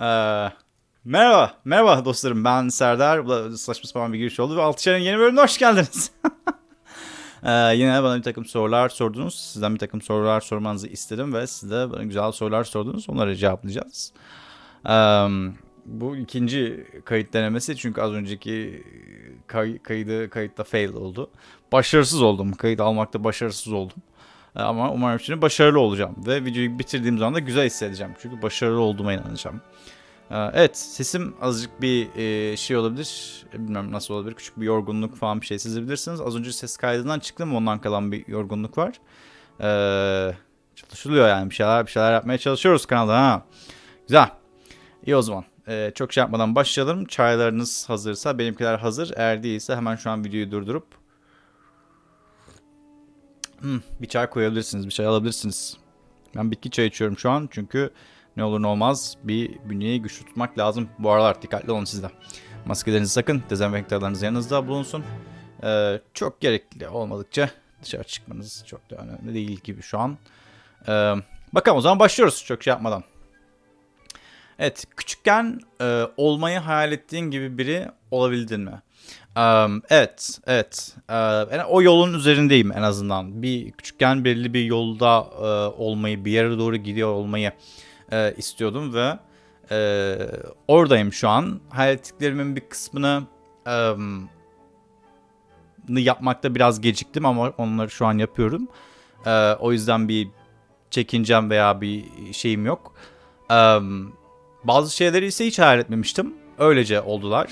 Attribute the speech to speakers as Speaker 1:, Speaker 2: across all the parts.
Speaker 1: Ee, merhaba, merhaba dostlarım. Ben Serdar. Bu da saçma sapan bir giriş oldu ve Altışar'ın yeni bölümüne hoş geldiniz. ee, yine bana bir takım sorular sordunuz. Sizden bir takım sorular sormanızı istedim ve siz de bana güzel sorular sordunuz. Onları cevaplayacağız. Ee, bu ikinci kayıt denemesi çünkü az önceki kay- kaydı kayıtta fail oldu. Başarısız oldum. Kayıt almakta başarısız oldum. Ama umarım şimdi başarılı olacağım. Ve videoyu bitirdiğim zaman da güzel hissedeceğim. Çünkü başarılı olduğuma inanacağım. Ee, Evet sesim azıcık bir e, şey olabilir. Bilmem nasıl olabilir. Küçük bir yorgunluk falan bir şey sezebilirsiniz. Az önce ses kaydından çıktım. Ondan kalan bir yorgunluk var. Çalışılıyor yani. Bir şeyler bir şeyler yapmaya çalışıyoruz kanalda. Ha. Güzel. İyi o zaman. Çok şey yapmadan başlayalım. Çaylarınız hazırsa benimkiler hazır. Eğer değilse hemen şu an videoyu durdurup Hmm, bir çay koyabilirsiniz, bir çay alabilirsiniz. Ben bitki çay içiyorum şu an çünkü ne olur ne olmaz bir bünyeyi güçlü tutmak lazım. Bu aralar dikkatli olun siz de. Maskelerinizi sakın, dezenfektanlarınız yanınızda bulunsun. Ee, çok gerekli olmadıkça dışarı çıkmanız çok da önemli değil gibi şu an. Ee, bakalım o zaman başlıyoruz çok şey yapmadan. Evet, küçükken e, olmayı hayal ettiğin gibi biri olabildin mi? Um, evet, evet. Yani o yolun üzerindeyim en azından. Bir küçükken belirli bir yolda e, olmayı, bir yere doğru gidiyor olmayı e, istiyordum ve e, oradayım şu an. Hayal bir kısmını nı yapmakta biraz geciktim ama onları şu an yapıyorum. E, o yüzden bir çekincem veya bir şeyim yok. Em, bazı şeyleri ise hiç hayal etmemiştim. Öylece oldular.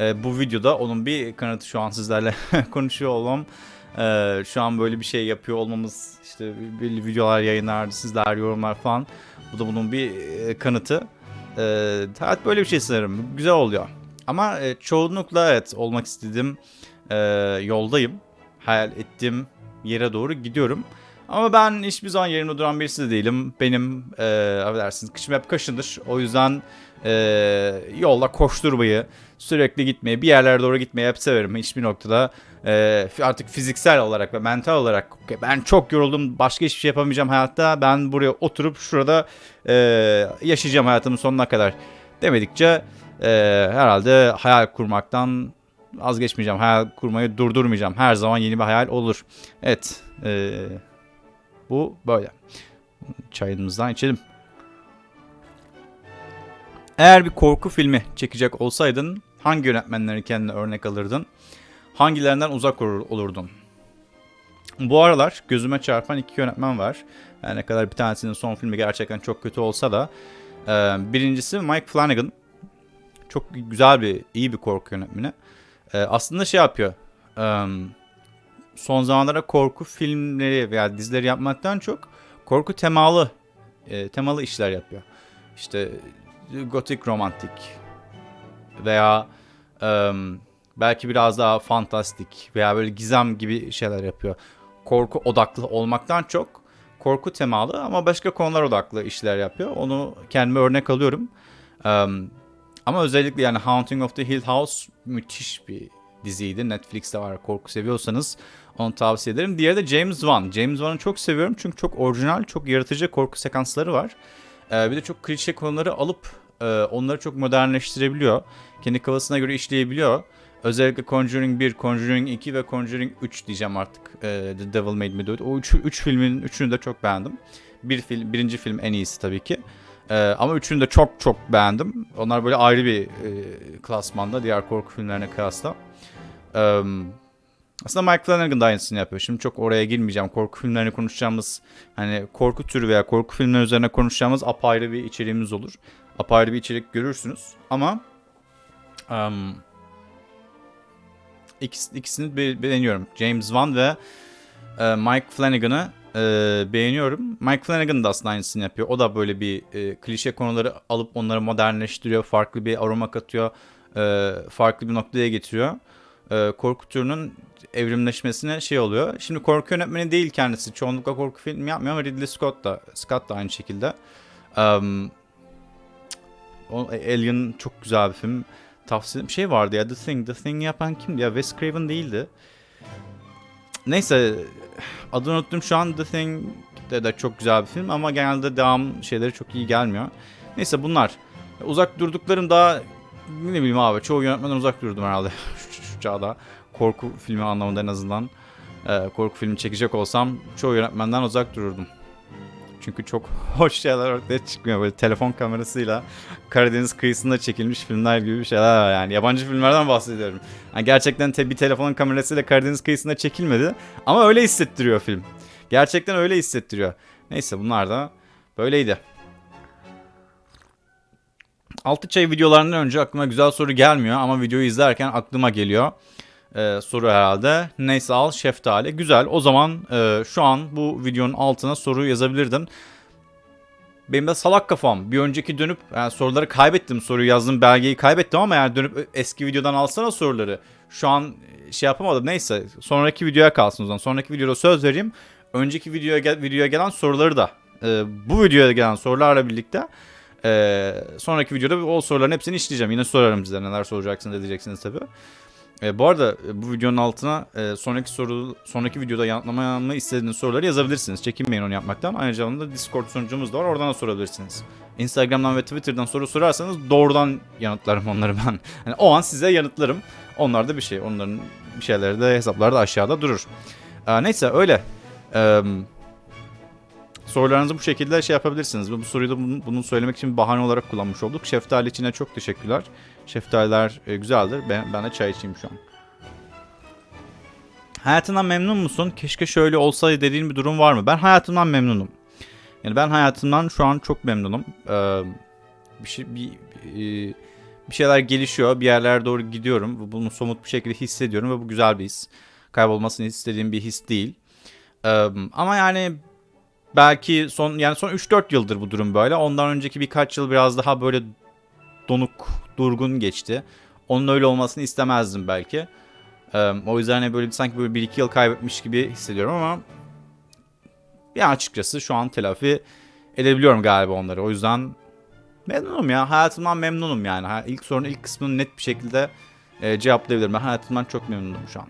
Speaker 1: Ee, bu videoda onun bir kanıtı şu an sizlerle konuşuyor olmam. Ee, şu an böyle bir şey yapıyor olmamız işte belli videolar yayınlar, sizler yorumlar falan. Bu da bunun bir e, kanıtı. Ee, hayat böyle bir şey sanırım. Güzel oluyor. Ama e, çoğunlukla evet olmak istediğim e, yoldayım. Hayal ettiğim yere doğru gidiyorum. Ama ben hiçbir zaman yerimde duran birisi de değilim. Benim e, affedersiniz kışım hep kaşındır. O yüzden e, yolda koşturmayı, sürekli gitmeyi, bir yerlere doğru gitmeyi hep severim. Hiçbir noktada e, artık fiziksel olarak ve mental olarak "Okey, ben çok yoruldum, başka hiçbir şey yapamayacağım hayatta. Ben buraya oturup şurada e, yaşayacağım hayatımın sonuna kadar demedikçe e, herhalde hayal kurmaktan vazgeçmeyeceğim. Hayal kurmayı durdurmayacağım. Her zaman yeni bir hayal olur. Evet. E, bu böyle. Çayımızdan içelim. Eğer bir korku filmi çekecek olsaydın hangi yönetmenleri kendine örnek alırdın? Hangilerinden uzak olur- olurdun? Bu aralar gözüme çarpan iki yönetmen var. Yani ne kadar bir tanesinin son filmi gerçekten çok kötü olsa da. e, birincisi Mike Flanagan. Çok güzel bir, iyi bir korku yönetmeni. E, aslında şey yapıyor. e, son zamanlarda korku filmleri veya dizileri yapmaktan çok korku temalı temalı işler yapıyor. İşte gotik romantik veya em, belki biraz daha fantastik veya böyle gizem gibi şeyler yapıyor. Korku odaklı olmaktan çok korku temalı ama başka konular odaklı işler yapıyor. Onu kendime örnek alıyorum. Em, ama özellikle yani Haunting of the Hill House müthiş bir diziydi. Netflix'te var korku seviyorsanız onu tavsiye ederim. Diğeri de James Wan. James Wan'ı çok seviyorum çünkü çok orijinal, çok yaratıcı korku sekansları var. Ee, bir de çok klişe konuları alıp e, onları çok modernleştirebiliyor. Kendi kafasına göre işleyebiliyor. Özellikle Conjuring 1, Conjuring 2 ve Conjuring 3 diyeceğim artık. Ee, The Devil Made Me Do It. O 3 üç filmin üçünü de çok beğendim. Bir film, birinci film en iyisi tabii ki. Ee, ama üçünü de çok çok beğendim. Onlar böyle ayrı bir e, klasmanda diğer korku filmlerine kıyasla. Ee, aslında Mike Flanagan da aynısını yapıyor. Şimdi çok oraya girmeyeceğim. Korku filmlerini konuşacağımız hani korku türü veya korku filmleri üzerine konuşacağımız apayrı bir içeriğimiz olur. Apayrı bir içerik görürsünüz. Ama um, ikis, ikisini be- beğeniyorum. James Wan ve e, Mike Flanagan'ı e, beğeniyorum. Mike Flanagan da aslında aynısını yapıyor. O da böyle bir e, klişe konuları alıp onları modernleştiriyor. Farklı bir aroma katıyor. e, farklı bir noktaya getiriyor. E, korku türünün evrimleşmesine şey oluyor. Şimdi korku yönetmeni değil kendisi. Çoğunlukla korku filmi yapmıyor ama Ridley Scott da Scott da aynı şekilde. Um, Alien çok güzel bir film. Tavsiye bir şey vardı ya The Thing. The Thing yapan kimdi ya? Wes Craven değildi. Neyse adını unuttum şu an The Thing de, de çok güzel bir film ama genelde devam şeyleri çok iyi gelmiyor. Neyse bunlar. Uzak durduklarım daha ne bileyim abi çoğu yönetmenden uzak durdum herhalde şu, şu çağda. Korku filmi anlamında en azından. Ee, korku filmi çekecek olsam çoğu yönetmenden uzak dururdum. Çünkü çok hoş şeyler ortaya çıkmıyor. Böyle telefon kamerasıyla Karadeniz kıyısında çekilmiş filmler gibi bir şeyler var yani. Yabancı filmlerden bahsediyorum. Yani gerçekten te bir telefonun kamerasıyla Karadeniz kıyısında çekilmedi. Ama öyle hissettiriyor film. Gerçekten öyle hissettiriyor. Neyse bunlar da böyleydi. Altı çay videolarından önce aklıma güzel soru gelmiyor ama videoyu izlerken aklıma geliyor. Ee, soru herhalde. Neyse al şeftali. Güzel. O zaman e, şu an bu videonun altına soru yazabilirdin. Benim de salak kafam. Bir önceki dönüp yani soruları kaybettim. Soruyu yazdım belgeyi kaybettim ama yani dönüp eski videodan alsana soruları. Şu an şey yapamadım. Neyse sonraki videoya kalsın o zaman. Sonraki videoda söz vereyim. Önceki videoya, videoya gelen soruları da e, bu videoya gelen sorularla birlikte e, sonraki videoda o soruların hepsini işleyeceğim. Yine sorarım size neler soracaksınız diyeceksiniz tabii. E, bu arada e, bu videonun altına e, sonraki soru sonraki videoda yanıtlamamı istediğiniz soruları yazabilirsiniz. Çekinmeyin onu yapmaktan. Aynı zamanda Discord sunucumuz da var. Oradan da sorabilirsiniz. Instagram'dan ve Twitter'dan soru sorarsanız doğrudan yanıtlarım onları ben. Yani o an size yanıtlarım. Onlar da bir şey. Onların bir şeyleri de hesapları da aşağıda durur. E, neyse öyle. Eee Sorularınızı bu şekilde şey yapabilirsiniz. Bu soruyu da bunu, söylemek için bir bahane olarak kullanmış olduk. Şeftali içine çok teşekkürler. Şeftaliler e, güzeldir. Ben, ben de çay içeyim şu an. Hayatından memnun musun? Keşke şöyle olsaydı dediğin bir durum var mı? Ben hayatımdan memnunum. Yani ben hayatımdan şu an çok memnunum. Ee, bir şey bir, e, bir şeyler gelişiyor. Bir yerlere doğru gidiyorum. Bunu somut bir şekilde hissediyorum ve bu güzel bir his. Kaybolmasını istediğim bir his değil. Ee, ama yani belki son yani son 3-4 yıldır bu durum böyle. Ondan önceki birkaç yıl biraz daha böyle donuk, durgun geçti. Onun öyle olmasını istemezdim belki. Ee, o yüzden hani böyle sanki böyle 1-2 yıl kaybetmiş gibi hissediyorum ama yani açıkçası şu an telafi edebiliyorum galiba onları. O yüzden memnunum ya. Hayatımdan memnunum yani. İlk sorunun ilk kısmını net bir şekilde e, cevaplayabilirim. Ben hayatımdan çok memnunum şu an.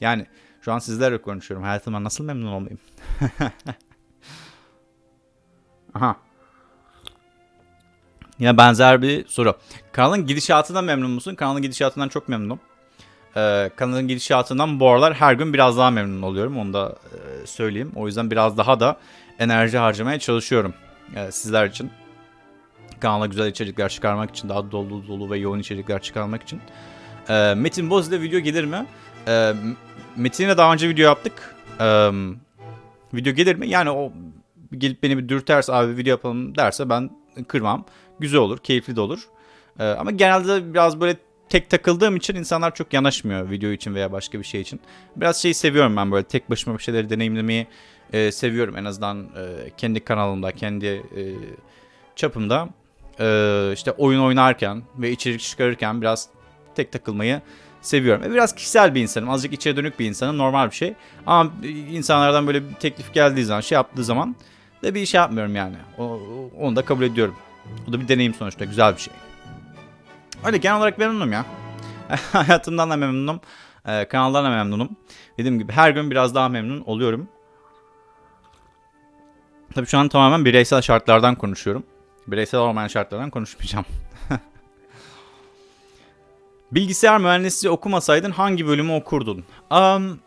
Speaker 1: Yani şu an sizlerle konuşuyorum. Hayatımdan nasıl memnun olmayayım? Aha. Yine benzer bir soru. Kanalın gidişatından memnun musun? Kanalın gidişatından çok memnunum. Ee, kanalın gidişatından bu aralar her gün biraz daha memnun oluyorum. Onu da e, söyleyeyim. O yüzden biraz daha da enerji harcamaya çalışıyorum e, sizler için. Kanala güzel içerikler çıkarmak için, daha dolu dolu ve yoğun içerikler çıkarmak için. E, Metin Boz ile video gelir mi? E, Metin'le daha önce video yaptık. E, video gelir mi? Yani o gelip beni bir dürterse abi video yapalım derse ben kırmam. Güzel olur, keyifli de olur. Ee, ama genelde biraz böyle tek takıldığım için insanlar çok yanaşmıyor video için veya başka bir şey için. Biraz şeyi seviyorum ben böyle tek başıma bir şeyleri deneyimlemeyi e, seviyorum. En azından e, kendi kanalımda, kendi e, çapımda e, işte oyun oynarken ve içerik çıkarırken biraz tek takılmayı seviyorum. E, biraz kişisel bir insanım. Azıcık içe dönük bir insanım. Normal bir şey. Ama insanlardan böyle bir teklif geldiği zaman, şey yaptığı zaman da bir şey yapmıyorum yani. O, onu da kabul ediyorum. Bu da bir deneyim sonuçta. Güzel bir şey. Öyle genel olarak memnunum ya. Hayatımdan da memnunum. Ee, kanaldan da memnunum. Dediğim gibi her gün biraz daha memnun oluyorum. Tabii şu an tamamen bireysel şartlardan konuşuyorum. Bireysel olmayan şartlardan konuşmayacağım. Bilgisayar mühendisliği okumasaydın hangi bölümü okurdun? Um,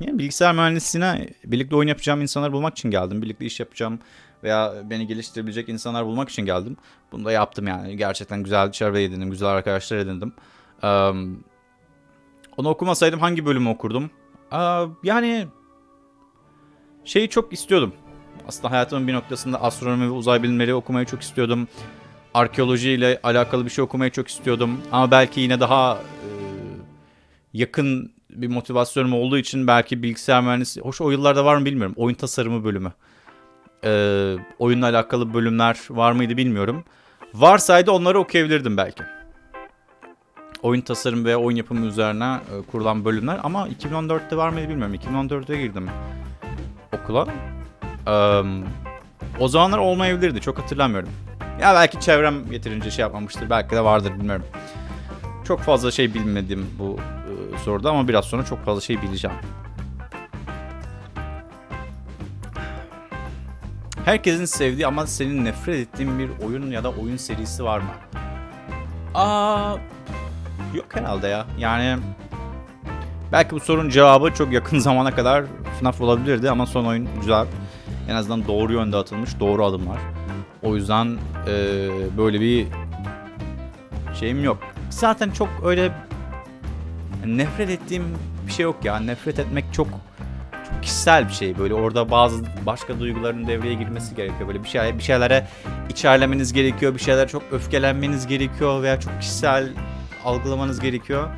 Speaker 1: yani bilgisayar mühendisliğine birlikte oyun yapacağım insanları bulmak için geldim. Birlikte iş yapacağım veya beni geliştirebilecek insanlar bulmak için geldim. Bunu da yaptım yani. Gerçekten güzel çevre edindim, güzel arkadaşlar edindim. Um, onu okumasaydım hangi bölümü okurdum? Uh, yani şeyi çok istiyordum. Aslında hayatımın bir noktasında astronomi ve uzay bilimleri okumayı çok istiyordum. Arkeoloji ile alakalı bir şey okumayı çok istiyordum. Ama belki yine daha e, yakın bir motivasyonum olduğu için belki bilgisayar mühendisi... Hoş o yıllarda var mı bilmiyorum. Oyun tasarımı bölümü. Ee, oyunla alakalı bölümler var mıydı bilmiyorum. Varsaydı onları okuyabilirdim belki. Oyun tasarım ve oyun yapımı üzerine e, kurulan bölümler. Ama 2014'te var mıydı bilmiyorum. 2014'te girdim okula. Ee, o zamanlar olmayabilirdi. Çok hatırlamıyorum. Ya belki çevrem yeterince şey yapmamıştır. Belki de vardır bilmiyorum. Çok fazla şey bilmedim bu e, soruda ama biraz sonra çok fazla şey bileceğim. Herkesin sevdiği ama senin nefret ettiğin bir oyun ya da oyun serisi var mı? Aa, yok herhalde ya. Yani belki bu sorunun cevabı çok yakın zamana kadar FNAF olabilirdi ama son oyuncular en azından doğru yönde atılmış doğru adımlar. O yüzden eee, böyle bir şeyim yok. Zaten çok öyle nefret ettiğim bir şey yok ya. Nefret etmek çok çok kişisel bir şey. Böyle orada bazı başka duyguların devreye girmesi gerekiyor. Böyle bir şey bir şeylere içerlemeniz gerekiyor. Bir şeylere çok öfkelenmeniz gerekiyor veya çok kişisel algılamanız gerekiyor.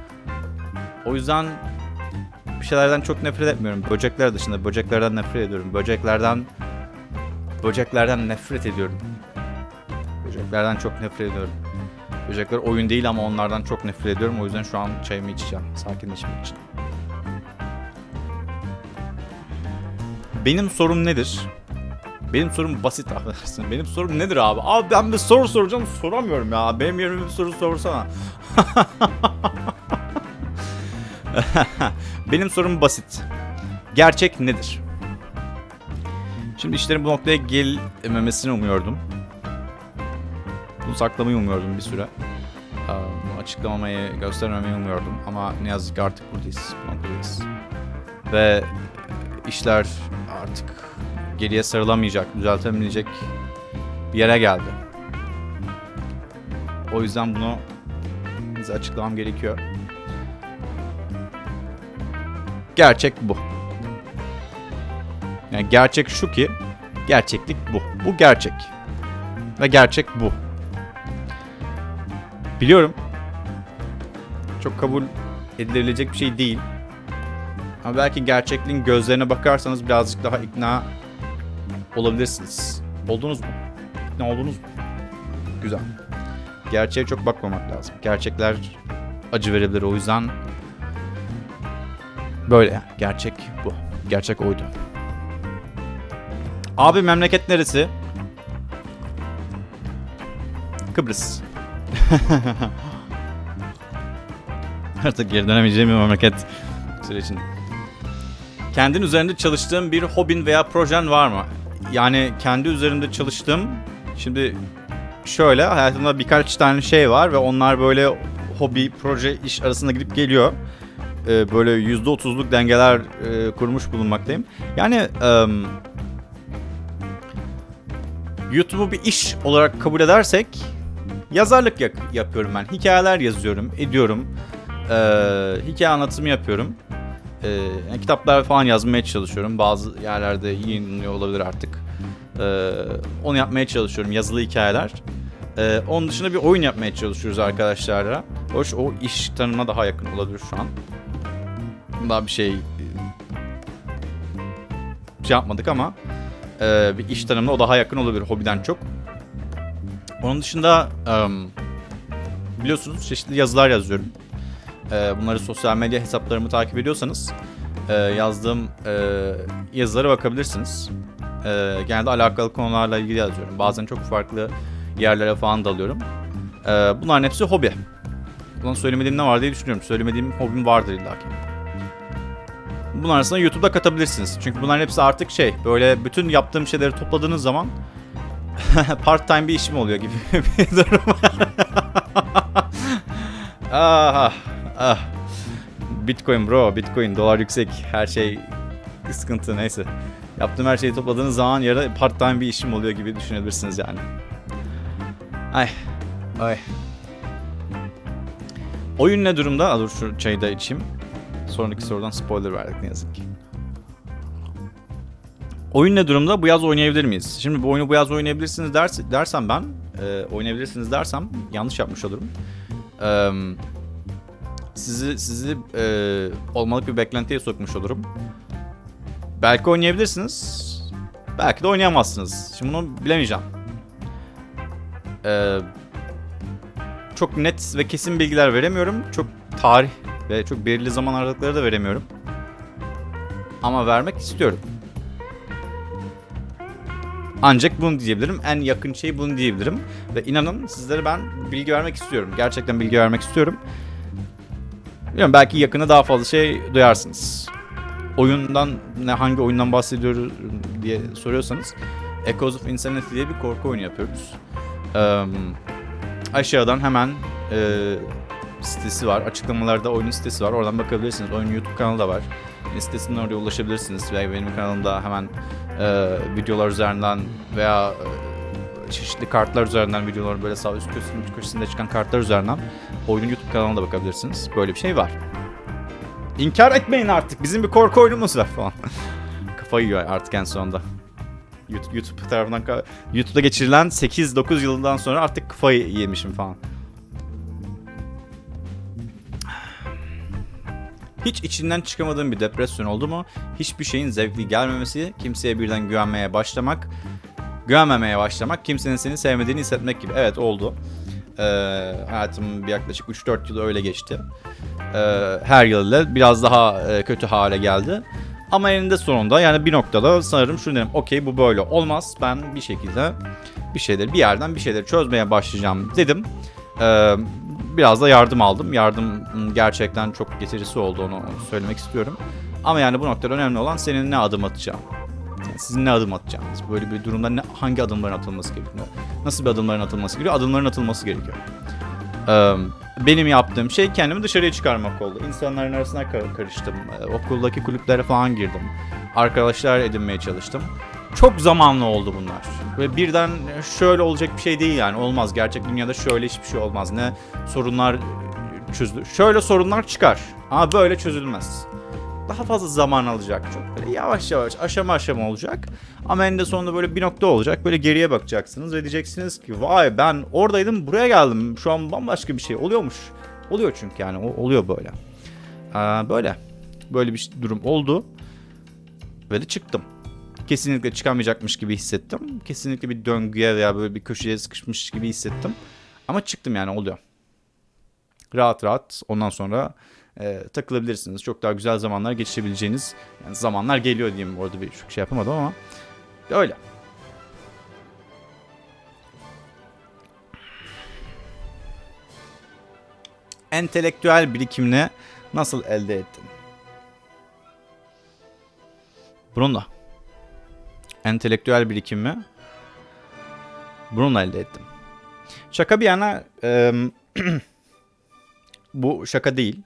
Speaker 1: O yüzden bir şeylerden çok nefret etmiyorum. Böcekler dışında böceklerden nefret ediyorum. Böceklerden böceklerden nefret ediyorum. Böceklerden çok nefret ediyorum. Böcekler oyun değil ama onlardan çok nefret ediyorum. O yüzden şu an çayımı içeceğim. Sakinleşmek için. Benim sorum nedir? Benim sorum basit affedersin. Benim sorum nedir abi? Abi ben bir soru soracağım soramıyorum ya. Benim yerime bir soru sorsana. Benim sorum basit. Gerçek nedir? Şimdi işlerin bu noktaya gelmemesini umuyordum. Bunu saklamayı umuyordum bir süre. Ee, Bunu açıklamamayı, göstermemeyi umuyordum. Ama ne yazık ki artık buradayız. Bu noktadayız. Ve işler artık geriye sarılamayacak, düzeltemeyecek bir yere geldi. O yüzden bunu size açıklamam gerekiyor. Gerçek bu. Yani gerçek şu ki gerçeklik bu. Bu gerçek. Ve gerçek bu. Biliyorum. Çok kabul edilebilecek bir şey değil. Ama belki gerçekliğin gözlerine bakarsanız birazcık daha ikna olabilirsiniz. Oldunuz mu? İkna oldunuz mu? Güzel. Gerçeğe çok bakmamak lazım. Gerçekler acı verebilir o yüzden böyle yani. Gerçek bu. Gerçek oydu. Abi memleket neresi? Kıbrıs. Artık geri dönemeyeceğim bir memleket sürecinde. Kendin üzerinde çalıştığın bir hobin veya projen var mı? Yani kendi üzerinde çalıştığım şimdi şöyle hayatımda birkaç tane şey var ve onlar böyle hobi, proje, iş arasında gidip geliyor. Ee, böyle %30'luk dengeler e, kurmuş bulunmaktayım. Yani em, YouTube'u bir iş olarak kabul edersek yazarlık yak- yapıyorum ben. Hikayeler yazıyorum, ediyorum. Ee, hikaye anlatımı yapıyorum. Ee, yani kitaplar falan yazmaya çalışıyorum. Bazı yerlerde yayınlanıyor olabilir artık. Ee, onu yapmaya çalışıyorum. Yazılı hikayeler. Ee, onun dışında bir oyun yapmaya çalışıyoruz arkadaşlarla. Hoş o iş tanımına daha yakın olabilir şu an. Daha bir şey bir şey yapmadık ama e, bir iş tanımına o daha yakın olabilir hobiden çok. Onun dışında em, biliyorsunuz çeşitli yazılar yazıyorum. E, bunları sosyal medya hesaplarımı takip ediyorsanız e, yazdığım e, yazılara bakabilirsiniz. E, genelde alakalı konularla ilgili yazıyorum. Bazen çok farklı yerlere falan dalıyorum. E, bunların hepsi hobi. Ulan söylemediğim ne var diye düşünüyorum. Söylemediğim hobim vardır illa ki. Bunun arasında YouTube'da katabilirsiniz. Çünkü bunların hepsi artık şey böyle bütün yaptığım şeyleri topladığınız zaman part time bir işim oluyor gibi bir durum. ah, ah. Bitcoin bro, Bitcoin, dolar yüksek, her şey sıkıntı neyse. Yaptığım her şeyi topladığınız zaman yarı part time bir işim oluyor gibi düşünebilirsiniz yani. Ay, ay. Oyun ne durumda? Dur şu çayı da içeyim. Sonraki sorudan spoiler verdik ne yazık ki. Oyun ne durumda? Bu yaz oynayabilir miyiz? Şimdi bu oyunu bu yaz oynayabilirsiniz ders, dersem ben, e, oynayabilirsiniz dersem yanlış yapmış olurum. E, sizi sizi e, olmalık bir beklentiye sokmuş olurum. Belki oynayabilirsiniz. Belki de oynayamazsınız. Şimdi bunu bilemeyeceğim. E, çok net ve kesin bilgiler veremiyorum. Çok tarih ve çok belirli zaman aralıkları da veremiyorum. Ama vermek istiyorum. Ancak bunu diyebilirim. En yakın şey bunu diyebilirim. Ve inanın sizlere ben bilgi vermek istiyorum. Gerçekten bilgi vermek istiyorum. Bilmiyorum belki yakında daha fazla şey duyarsınız. Oyundan ne hangi oyundan bahsediyoruz diye soruyorsanız Echoes of Insanity diye bir korku oyunu yapıyoruz. Ee, aşağıdan hemen e, sitesi var. Açıklamalarda oyunun sitesi var. Oradan bakabilirsiniz. Oyunun YouTube kanalı da var. Sitesinden oraya ulaşabilirsiniz. Veya benim kanalımda hemen e, videolar üzerinden veya e, çeşitli kartlar üzerinden videoların böyle sağ üst köşesinde, köşesinde çıkan kartlar üzerinden oyunun YouTube kanalına da bakabilirsiniz. Böyle bir şey var. İnkar etmeyin artık. Bizim bir korku oyunumuz var falan. Kafayı yiyor artık en sonunda. YouTube, YouTube tarafından YouTube'da geçirilen 8-9 yılından sonra artık kafayı yemişim falan. Hiç içinden çıkamadığın bir depresyon oldu mu? Hiçbir şeyin zevkli gelmemesi, kimseye birden güvenmeye başlamak, güvenmemeye başlamak, kimsenin seni sevmediğini hissetmek gibi. Evet oldu. Ee, hayatım yaklaşık 3-4 yıl öyle geçti. Ee, her yıl biraz daha e, kötü hale geldi. Ama eninde sonunda yani bir noktada sanırım şunu dedim. Okey bu böyle olmaz. Ben bir şekilde bir şeyleri bir yerden bir şeyleri çözmeye başlayacağım dedim. Ee, biraz da yardım aldım. Yardım gerçekten çok getirisi oldu onu söylemek istiyorum. Ama yani bu noktada önemli olan senin ne adım atacağın. Yani sizin ne adım atacağınız. Böyle bir durumda ne, hangi adımların atılması gerekiyor? Nasıl bir adımların atılması gerekiyor? Adımların atılması gerekiyor. Ee, benim yaptığım şey kendimi dışarıya çıkarmak oldu. İnsanların arasına kar- karıştım. Okuldaki kulüplere falan girdim. Arkadaşlar edinmeye çalıştım. Çok zamanlı oldu bunlar. Ve birden şöyle olacak bir şey değil yani. Olmaz. Gerçek dünyada şöyle hiçbir şey olmaz. Ne sorunlar çözülür. Şöyle sorunlar çıkar. Ama böyle çözülmez. Daha fazla zaman alacak. Çok böyle yavaş yavaş aşama aşama olacak. Ama eninde sonunda böyle bir nokta olacak. Böyle geriye bakacaksınız ve diyeceksiniz ki vay ben oradaydım buraya geldim. Şu an bambaşka bir şey oluyormuş. Oluyor çünkü yani o, oluyor böyle. Aa, böyle. Böyle bir durum oldu. Ve de çıktım. Kesinlikle çıkamayacakmış gibi hissettim. Kesinlikle bir döngüye veya böyle bir köşeye sıkışmış gibi hissettim. Ama çıktım yani oluyor. Rahat rahat ondan sonra e, takılabilirsiniz. Çok daha güzel zamanlar geçirebileceğiniz yani zamanlar geliyor diyeyim. Orada bir çok şey yapamadım ama öyle. Entelektüel birikimini nasıl elde ettin? Bununla. Entelektüel birikimi bununla elde ettim. Şaka bir yana e, bu şaka değil.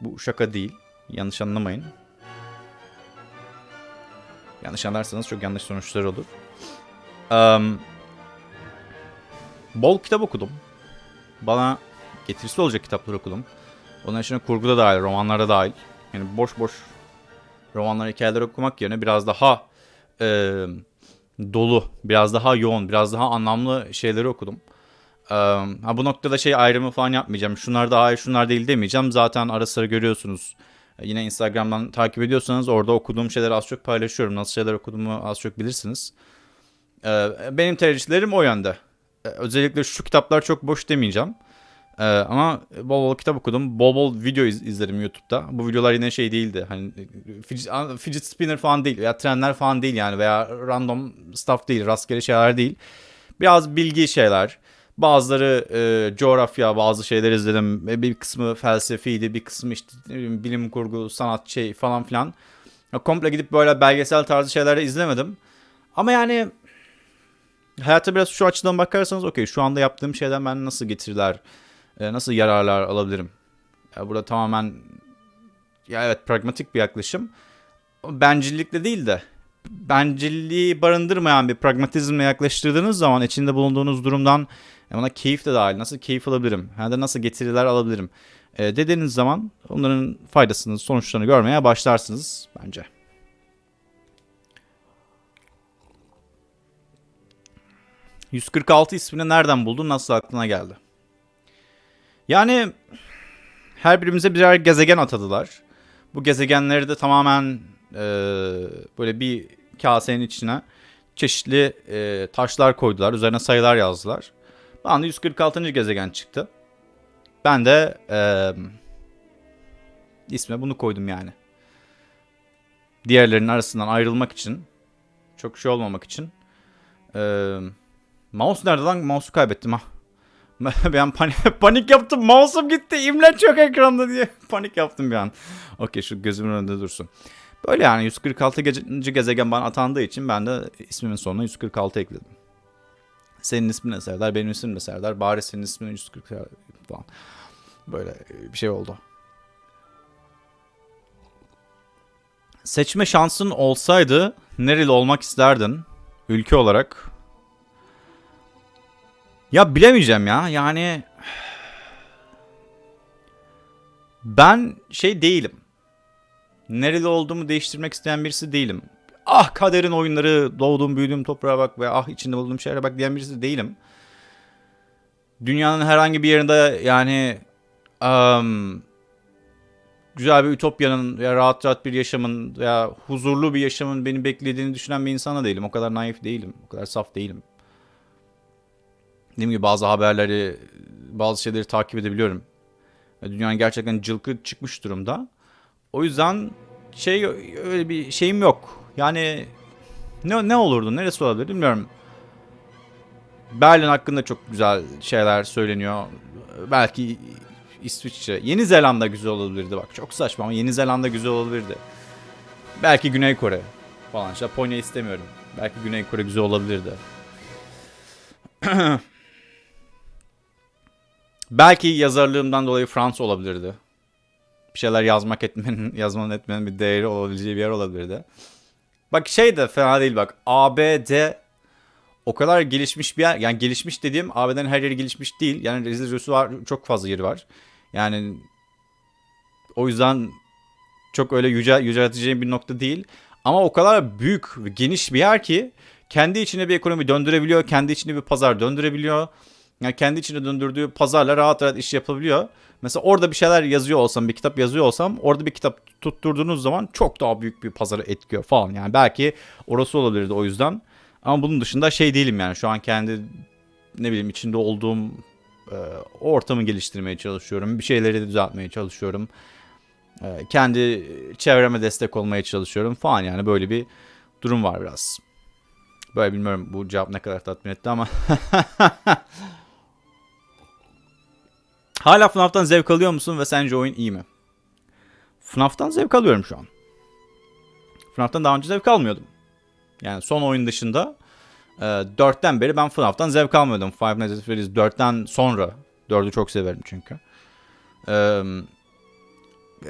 Speaker 1: Bu şaka değil. Yanlış anlamayın. Yanlış anlarsanız çok yanlış sonuçlar olur. Eee, bol kitap okudum. Bana getirisi olacak kitaplar okudum. Onun içine kurgu da dahil, romanlar da dahil. Yani boş boş romanlar, hikayeler okumak yerine biraz daha eee, dolu, biraz daha yoğun, biraz daha anlamlı şeyleri okudum. Eee, ha bu noktada şey ayrımı falan yapmayacağım. Şunlar daha iyi, şunlar değil demeyeceğim. Zaten ara sıra görüyorsunuz. E, Yine Instagram'dan takip ediyorsanız orada okuduğum şeyleri az çok paylaşıyorum. Nasıl şeyler okuduğumu az çok bilirsiniz. Ee, benim tercihlerim o yönde. Ee, özellikle şu kitaplar çok boş demeyeceğim. Ee, ama bol bol kitap okudum. Bol bol video iz- izledim YouTube'da. Bu videolar yine şey değildi. Hani fidget, spinner falan değil veya trenler falan değil yani veya random stuff değil, rastgele şeyler değil. Biraz bilgi şeyler. Bazıları e, coğrafya, bazı şeyler izledim. E, Bir kısmı felsefiydi, bir kısmı işte bileyim, bilim kurgu, sanat şey falan filan. Komple gidip böyle belgesel tarzı şeyler de izlemedim. Ama yani hayata biraz şu açıdan bakarsanız okey şu anda yaptığım şeyden ben nasıl getiriler, e, nasıl yararlar alabilirim? Ya burada tamamen ya evet pragmatik bir yaklaşım. Bencillikle değil de bencilliği barındırmayan bir pragmatizmle yaklaştırdığınız zaman içinde bulunduğunuz durumdan e, ona keyif de dahil nasıl keyif alabilirim? Ya da nasıl getiriler alabilirim? E, dediğiniz zaman onların faydasını, sonuçlarını görmeye başlarsınız bence. ...146 ismini nereden buldun, nasıl aklına geldi? Yani... ...her birimize birer gezegen atadılar. Bu gezegenleri de tamamen... e, ...böyle bir kasenin içine... ...çeşitli e, taşlar koydular. Üzerine sayılar yazdılar. Bana 146. gezegen çıktı. Ben de... E, isme bunu koydum yani. Diğerlerinin arasından ayrılmak için... ...çok şey olmamak için... Eee... Mouse nerede lan? Mouse'u kaybettim ha. Ben panik, panik yaptım. Mouse'um gitti. İmleç yok ekranda diye. panik yaptım bir an. Okey şu gözümün önünde dursun. Böyle yani 146 gece- gezegen bana atandığı için ben de ismimin sonuna 146 ekledim. Senin ismin ne Serdar, benim ismim ne Serdar. Bari senin ismin 140 falan. Böyle bir şey oldu. Seçme şansın olsaydı nereli olmak isterdin ülke olarak? Ya bilemeyeceğim ya. Yani ben şey değilim. Nereli olduğumu değiştirmek isteyen birisi değilim. Ah kaderin oyunları, doğduğum büyüdüğüm toprağa bak ve ah içinde bulunduğum şehre bak diyen birisi değilim. Dünyanın herhangi bir yerinde yani am, güzel bir ütopyanın ya rahat rahat bir yaşamın ya huzurlu bir yaşamın beni beklediğini düşünen bir insana değilim. O kadar naif değilim. O kadar saf değilim. Dediğim gibi bazı haberleri, bazı şeyleri takip edebiliyorum. Dünyanın gerçekten cılkı çıkmış durumda. O yüzden şey öyle bir şeyim yok. Yani ne ne olurdu? Neresi olabilir bilmiyorum. Berlin hakkında çok güzel şeyler söyleniyor. Belki İsviçre. Yeni Zelanda güzel olabilirdi bak. Çok saçma ama Yeni Zelanda güzel olabilirdi. Belki Güney Kore falan. Japonya istemiyorum. Belki Güney Kore güzel olabilirdi. Belki yazarlığımdan dolayı Fransa olabilirdi. Bir şeyler yazmak etmenin, yazmanın etmenin bir değeri olabileceği bir yer olabilirdi. Bak şey de fena değil bak. ABD o kadar gelişmiş bir yer. Yani gelişmiş dediğim ABD'nin her yeri gelişmiş değil. Yani rezil var çok fazla yeri var. Yani o yüzden çok öyle yüce, yücelteceğim bir nokta değil. Ama o kadar büyük geniş bir yer ki kendi içine bir ekonomi döndürebiliyor. Kendi içine bir pazar döndürebiliyor. Yani kendi içine döndürdüğü pazarla rahat rahat iş yapabiliyor. Mesela orada bir şeyler yazıyor olsam, bir kitap yazıyor olsam orada bir kitap tutturduğunuz zaman çok daha büyük bir pazara etkiyor falan. Yani belki orası olabilirdi o yüzden. Ama bunun dışında şey değilim yani şu an kendi ne bileyim içinde olduğum e, ortamı geliştirmeye çalışıyorum. Bir şeyleri düzeltmeye çalışıyorum. E, kendi çevreme destek olmaya çalışıyorum falan yani böyle bir durum var biraz. Böyle bilmiyorum bu cevap ne kadar tatmin etti ama. Hala FNAF'tan zevk alıyor musun ve sence oyun iyi mi? FNAF'tan zevk alıyorum şu an. FNAF'tan daha önce zevk almıyordum. Yani son oyun dışında e, 4'ten beri ben FNAF'tan zevk almıyordum. Five Nights at Freddy's 4'ten sonra. 4'ü çok severim çünkü. E,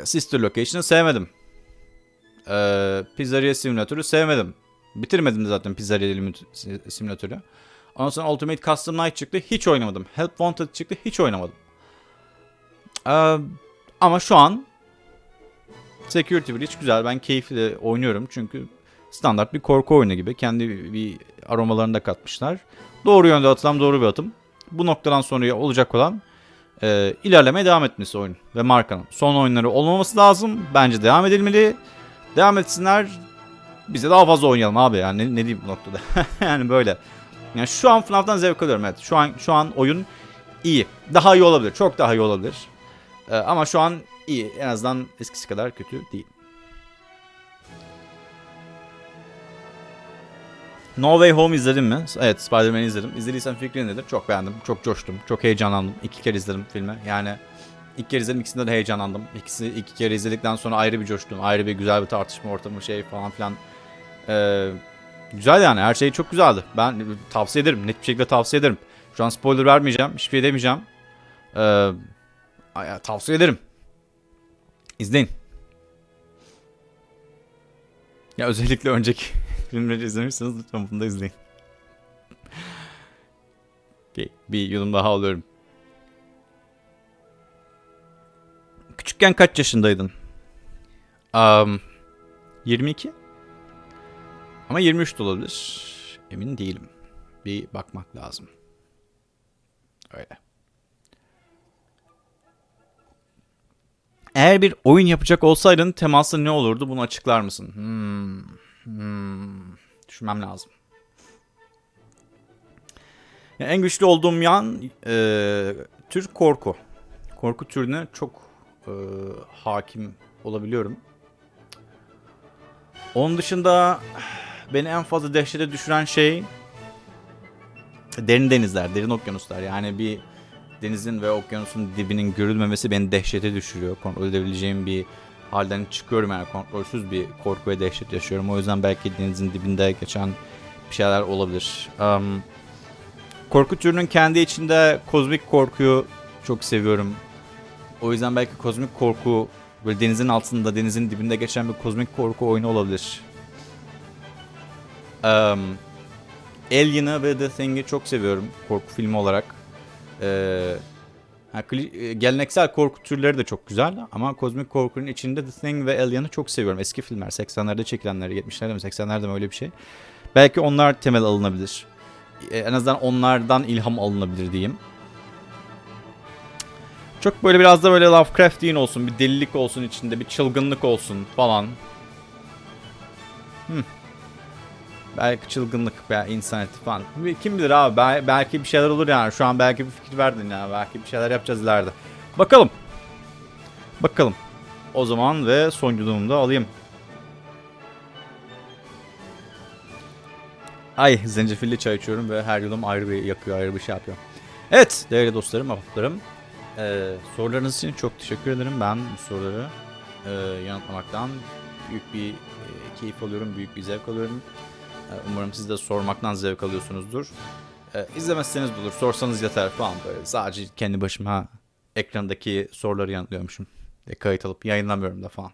Speaker 1: Sister Location'ı sevmedim. E, Pizzeria Simulator'ı sevmedim. Bitirmedim de zaten Pizzeria Simulator'ı. Ondan sonra Ultimate Custom Night çıktı. Hiç oynamadım. Help Wanted çıktı. Hiç oynamadım. Ee, ama şu an Security Breach güzel. Ben keyifli oynuyorum çünkü standart bir korku oyunu gibi. Kendi bir aromalarını da katmışlar. Doğru yönde atılan doğru bir atım. Bu noktadan sonra olacak olan e, ilerlemeye devam etmesi oyun ve markanın. Son oyunları olmaması lazım. Bence devam edilmeli. Devam etsinler. Bize daha fazla oynayalım abi. Yani ne, ne diyeyim bu noktada. yani böyle. Yani şu an FNAF'tan zevk alıyorum evet. Şu an şu an oyun iyi. Daha iyi olabilir. Çok daha iyi olabilir. Ee, ama şu an iyi. En azından eskisi kadar kötü değil. No Way Home izledin mi? Evet Spider-Man'i izledim. İzlediysen fikrin nedir? Çok beğendim. Çok coştum. Çok heyecanlandım. İki kere izledim filmi. Yani ilk kere izledim ikisinde de heyecanlandım. İkisi iki kere izledikten sonra ayrı bir coştum. Ayrı bir güzel bir tartışma ortamı şey falan filan. Ee, güzel yani her şey çok güzeldi. Ben tavsiye ederim. Net bir şekilde tavsiye ederim. Şu an spoiler vermeyeceğim. Hiçbir şey demeyeceğim. Ee, tavsiye ederim. İzleyin. Ya özellikle önceki filmleri izlemişseniz lütfen bunu da izleyin. okay, bir yudum daha alıyorum. Küçükken kaç yaşındaydın? Um, 22. Ama 23 de olabilir. Emin değilim. Bir bakmak lazım. Öyle. Eğer bir oyun yapacak olsaydın teması ne olurdu bunu açıklar mısın? Hmm. Hmm. Düşünmem lazım. Yani en güçlü olduğum yan e, tür korku. Korku türüne çok e, hakim olabiliyorum. Onun dışında beni en fazla dehşete düşüren şey derin denizler, derin okyanuslar. Yani bir denizin ve okyanusun dibinin görülmemesi beni dehşete düşürüyor. Kontrol edebileceğim bir halden çıkıyorum yani kontrolsüz bir korku ve dehşet yaşıyorum. O yüzden belki denizin dibinde geçen bir şeyler olabilir. Um, korku türünün kendi içinde kozmik korkuyu çok seviyorum. O yüzden belki kozmik korku böyle denizin altında, denizin dibinde geçen bir kozmik korku oyunu olabilir. Um, Alien'ı ve The Thing'i çok seviyorum korku filmi olarak. Ee, ha, e, geleneksel korku türleri de çok güzel ama kozmik korkunun içinde The Thing ve Alien'ı çok seviyorum. Eski filmler 80'lerde çekilenler, 70'lerde mi 80'lerde mi öyle bir şey. Belki onlar temel alınabilir. Ee, en azından onlardan ilham alınabilir diyeyim. Çok böyle biraz da böyle Lovecraftian olsun, bir delilik olsun içinde, bir çılgınlık olsun falan. Hmm. Belki çılgınlık veya insaniyeti falan. Kim bilir abi bel- belki bir şeyler olur yani. Şu an belki bir fikir verdin ya. Belki bir şeyler yapacağız ileride. Bakalım. Bakalım. O zaman ve soncuduğumu da alayım. Ay zencefilli çay içiyorum ve her yudum ayrı bir yakıyor, ayrı bir şey yapıyor. Evet değerli dostlarım, ahbaplarım. Ee, sorularınız için çok teşekkür ederim. Ben bu soruları e, yanıtlamaktan büyük bir e, keyif alıyorum, büyük bir zevk alıyorum. Ee, Umarım siz de sormaktan zevk alıyorsunuzdur. Ee, izlemezseniz olur, sorsanız yeter falan böyle. Sadece kendi başıma ekrandaki soruları yanıtlıyormuşum. E, kayıt alıp yayınlamıyorum da falan.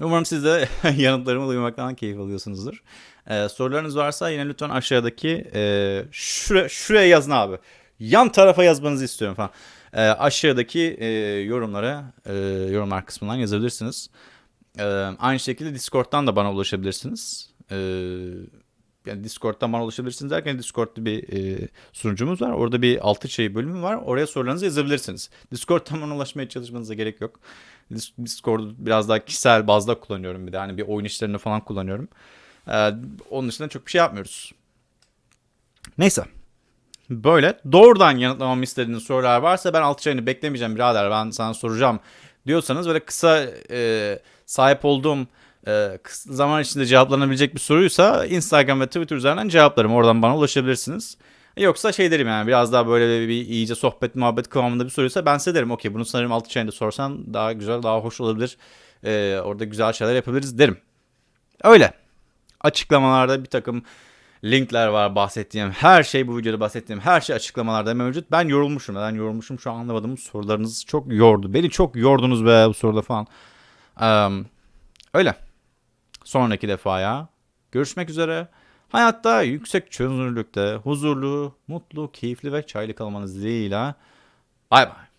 Speaker 1: Umarım siz de yanıtlarımı duymaktan keyif alıyorsunuzdur. Ee, sorularınız varsa yine lütfen aşağıdaki e, şuraya, şuraya yazın abi. Yan tarafa yazmanızı istiyorum falan. Ee, aşağıdaki e, yorumlara, e, yorumlar kısmından yazabilirsiniz. Ee, aynı şekilde Discord'dan da bana ulaşabilirsiniz. Ee, yani Discord'dan bana ulaşabilirsiniz derken Discord'da bir e, sunucumuz var. Orada bir altı şey bölümü var. Oraya sorularınızı yazabilirsiniz. Discord'dan bana ulaşmaya çalışmanıza gerek yok. Dis- Discord'u biraz daha kişisel bazda kullanıyorum bir de. Hani bir oyun işlerinde falan kullanıyorum. Ee, onun dışında çok bir şey yapmıyoruz. Neyse. Böyle doğrudan yanıtlamamı istediğiniz sorular varsa ben altı çayını beklemeyeceğim birader ben sana soracağım diyorsanız böyle kısa e, sahip olduğum e, zaman içinde cevaplanabilecek bir soruysa Instagram ve Twitter üzerinden cevaplarım. Oradan bana ulaşabilirsiniz. Yoksa şey derim yani biraz daha böyle bir iyice sohbet muhabbet kıvamında bir soruysa ben size derim okey bunu sanırım altı çayında sorsan daha güzel daha hoş olabilir. E, orada güzel şeyler yapabiliriz derim. Öyle. Açıklamalarda bir takım linkler var bahsettiğim her şey bu videoda bahsettiğim her şey açıklamalarda mevcut. Ben yorulmuşum. Ben yorulmuşum şu an anlamadım. Sorularınız çok yordu. Beni çok yordunuz be bu soruda falan. Eee, öyle. Sonraki defaya görüşmek üzere. Hayatta yüksek çözünürlükte huzurlu, mutlu, keyifli ve çaylı kalmanız dileğiyle. Bay bay.